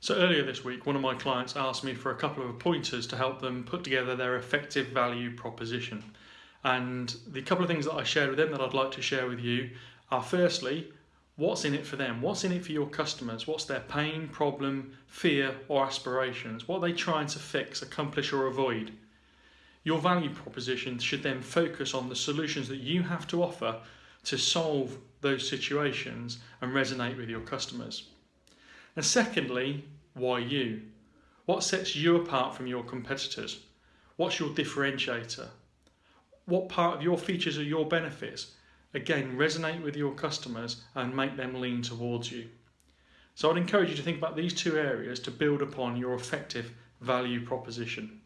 So earlier this week, one of my clients asked me for a couple of pointers to help them put together their effective value proposition. And the couple of things that I shared with them that I'd like to share with you are firstly, what's in it for them? What's in it for your customers? What's their pain, problem, fear, or aspirations? What are they trying to fix, accomplish, or avoid? Your value proposition should then focus on the solutions that you have to offer to solve those situations and resonate with your customers. And secondly, why you? What sets you apart from your competitors? What's your differentiator? What part of your features or your benefits? Again, resonate with your customers and make them lean towards you. So I'd encourage you to think about these two areas to build upon your effective value proposition.